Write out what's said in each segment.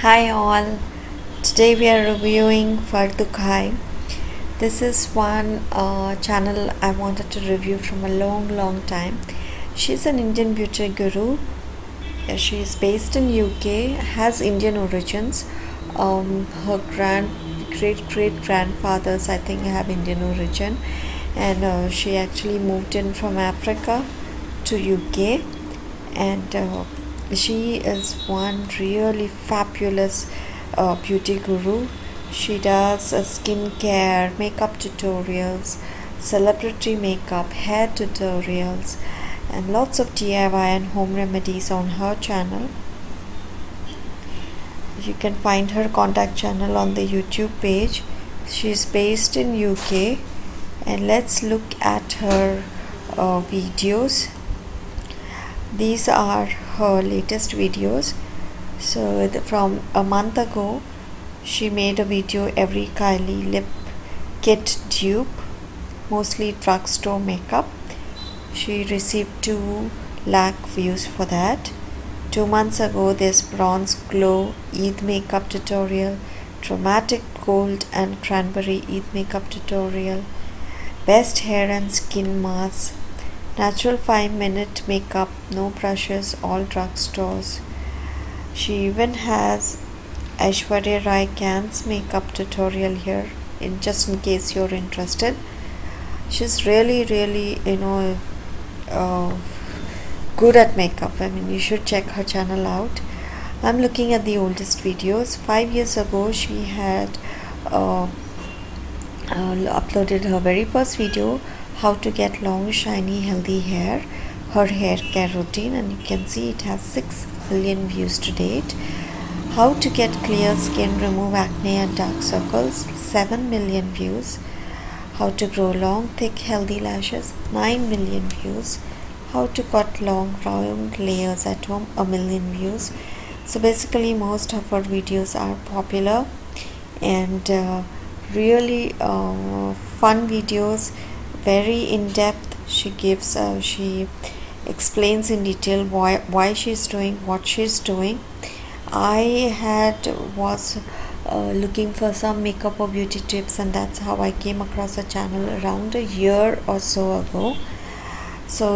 Hi all, today we are reviewing Farah Dhukai. This is one uh, channel I wanted to review from a long long time. She's an Indian beauty guru. She is based in UK, has Indian origins. Um, her grand great great grandfathers I think have Indian origin and uh, she actually moved in from Africa to UK and uh, she is one really fabulous uh, beauty guru. She does uh, skincare makeup tutorials celebrity makeup hair tutorials and lots of DIY and home remedies on her channel. You can find her contact channel on the YouTube page. She's based in UK and let's look at her uh, videos. These are her latest videos. So from a month ago she made a video every Kylie lip kit dupe mostly drugstore makeup. She received 2 lakh views for that. Two months ago this bronze glow Eid makeup tutorial dramatic gold and cranberry Eid makeup tutorial best hair and skin mask Natural 5 minute makeup, no brushes, all drugstores. She even has Aishwarya Rai Khan's makeup tutorial here in just in case you're interested. She's really really you know uh, good at makeup. I mean you should check her channel out. I'm looking at the oldest videos. Five years ago she had uh, uh, uploaded her very first video how to get long shiny healthy hair. Her hair care routine and you can see it has 6 million views to date. How to get clear skin remove acne and dark circles 7 million views. How to grow long thick healthy lashes 9 million views. How to cut long round layers at home a million views. So basically most of our videos are popular and uh, really uh, fun videos very in-depth. She gives uh, she explains in detail why why she's doing what she's doing. I had was uh, looking for some makeup or beauty tips and that's how I came across a channel around a year or so ago. So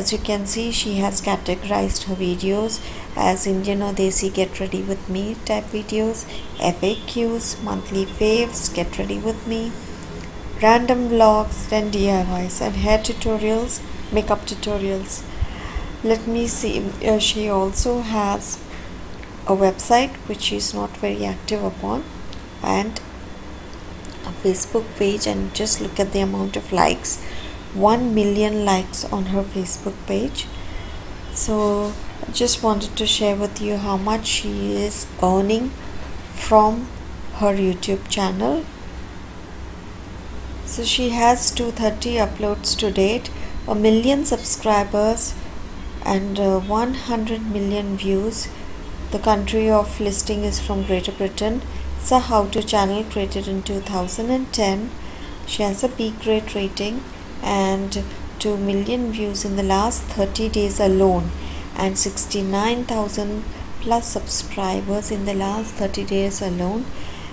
as you can see she has categorized her videos as Indian or Desi get ready with me type videos FAQs monthly faves get ready with me random vlogs and DIYs and hair tutorials makeup tutorials. Let me see uh, she also has a website which she's not very active upon and a Facebook page and just look at the amount of likes. 1 million likes on her Facebook page. So I just wanted to share with you how much she is earning from her YouTube channel so she has 230 uploads to date a million subscribers and uh, 100 million views. The country of listing is from Greater Britain. It's a how-to channel created in 2010 she has a B grade rating and 2 million views in the last 30 days alone and 69,000 plus subscribers in the last 30 days alone.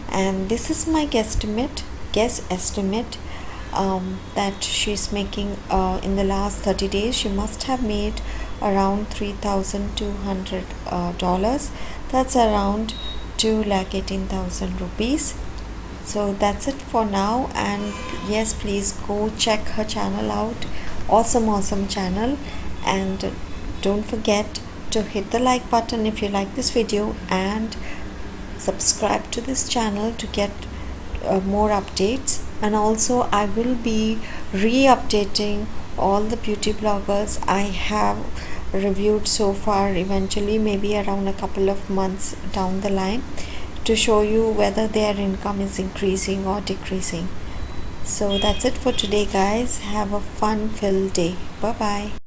And this is my guesstimate guess estimate um, that she's making uh, in the last 30 days she must have made around 3200 uh, dollars. That's around 2 lakh 18000 rupees. So that's it for now and yes please go check her channel out. Awesome awesome channel. And don't forget to hit the like button if you like this video and subscribe to this channel to get uh, more updates. And also I will be re-updating all the beauty bloggers I have reviewed so far eventually maybe around a couple of months down the line to show you whether their income is increasing or decreasing. So that's it for today guys. Have a fun filled day. Bye bye